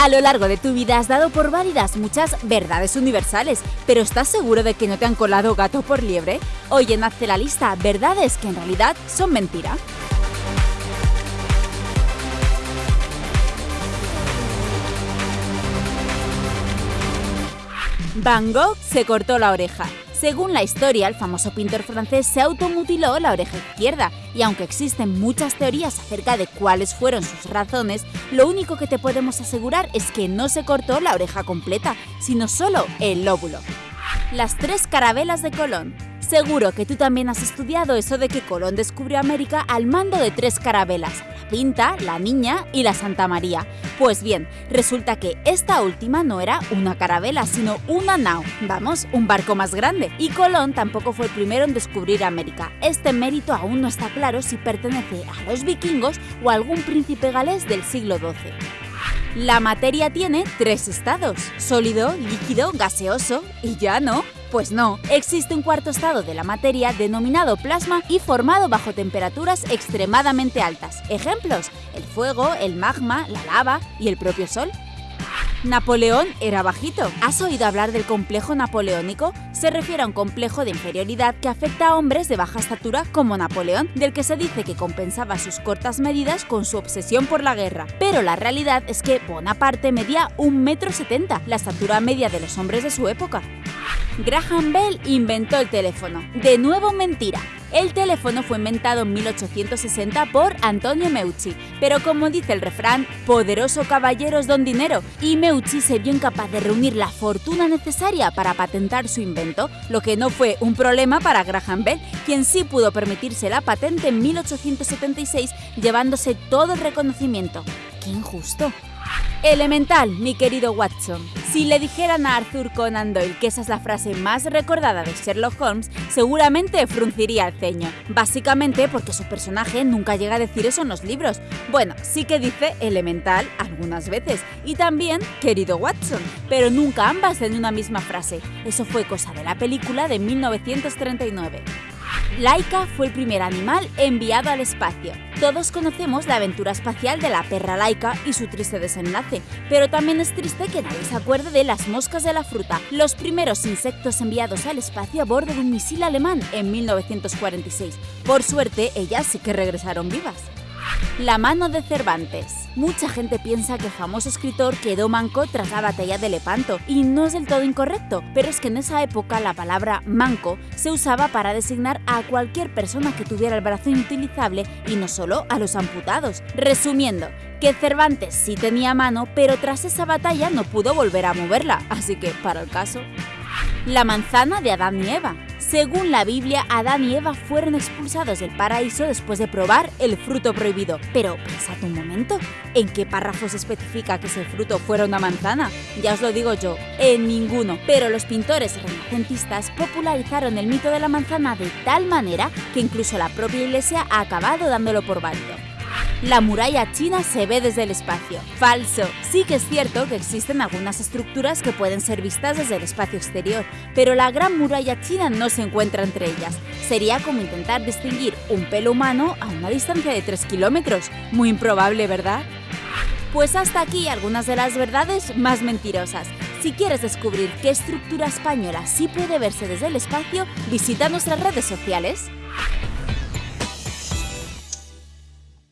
A lo largo de tu vida has dado por válidas muchas verdades universales, pero ¿estás seguro de que no te han colado gato por liebre? Hoy en Hazte la lista, verdades que en realidad son mentira. Van Gogh se cortó la oreja. Según la historia, el famoso pintor francés se automutiló la oreja izquierda, y aunque existen muchas teorías acerca de cuáles fueron sus razones, lo único que te podemos asegurar es que no se cortó la oreja completa, sino solo el lóbulo. Las tres carabelas de Colón. Seguro que tú también has estudiado eso de que Colón descubrió América al mando de tres carabelas, la Pinta, la Niña y la Santa María. Pues bien, resulta que esta última no era una carabela, sino una nao, vamos, un barco más grande. Y Colón tampoco fue el primero en descubrir América. Este mérito aún no está claro si pertenece a los vikingos o a algún príncipe galés del siglo XII. La materia tiene tres estados, sólido, líquido, gaseoso y ya no. Pues no, existe un cuarto estado de la materia denominado plasma y formado bajo temperaturas extremadamente altas. Ejemplos, el fuego, el magma, la lava y el propio Sol. Napoleón era bajito. ¿Has oído hablar del complejo napoleónico? Se refiere a un complejo de inferioridad que afecta a hombres de baja estatura como Napoleón, del que se dice que compensaba sus cortas medidas con su obsesión por la guerra. Pero la realidad es que Bonaparte medía 1,70 m, la estatura media de los hombres de su época. Graham Bell inventó el teléfono. De nuevo mentira. El teléfono fue inventado en 1860 por Antonio Meucci, pero como dice el refrán, poderoso caballeros don dinero, y Meucci se vio incapaz de reunir la fortuna necesaria para patentar su invento, lo que no fue un problema para Graham Bell, quien sí pudo permitirse la patente en 1876 llevándose todo el reconocimiento. ¡Qué injusto! Elemental, mi querido Watson. Si le dijeran a Arthur Conan Doyle que esa es la frase más recordada de Sherlock Holmes, seguramente frunciría el ceño. Básicamente porque su personaje nunca llega a decir eso en los libros. Bueno, sí que dice elemental algunas veces y también querido Watson, pero nunca ambas en una misma frase. Eso fue cosa de la película de 1939. Laika fue el primer animal enviado al espacio. Todos conocemos la aventura espacial de la perra Laika y su triste desenlace, pero también es triste que nadie se acuerde de las moscas de la fruta, los primeros insectos enviados al espacio a bordo de un misil alemán en 1946. Por suerte, ellas sí que regresaron vivas. La mano de Cervantes. Mucha gente piensa que el famoso escritor quedó manco tras la batalla de Lepanto, y no es del todo incorrecto, pero es que en esa época la palabra manco se usaba para designar a cualquier persona que tuviera el brazo inutilizable y no solo a los amputados. Resumiendo, que Cervantes sí tenía mano, pero tras esa batalla no pudo volver a moverla, así que para el caso... La manzana de Adán y Eva. Según la Biblia, Adán y Eva fueron expulsados del paraíso después de probar el fruto prohibido. Pero pensad un momento, ¿en qué párrafo se especifica que ese fruto fuera una manzana? Ya os lo digo yo, en ninguno. Pero los pintores renacentistas popularizaron el mito de la manzana de tal manera que incluso la propia iglesia ha acabado dándolo por válido. La muralla china se ve desde el espacio. Falso. Sí que es cierto que existen algunas estructuras que pueden ser vistas desde el espacio exterior, pero la gran muralla china no se encuentra entre ellas. Sería como intentar distinguir un pelo humano a una distancia de 3 kilómetros. Muy improbable, ¿verdad? Pues hasta aquí algunas de las verdades más mentirosas. Si quieres descubrir qué estructura española sí puede verse desde el espacio, visita nuestras redes sociales.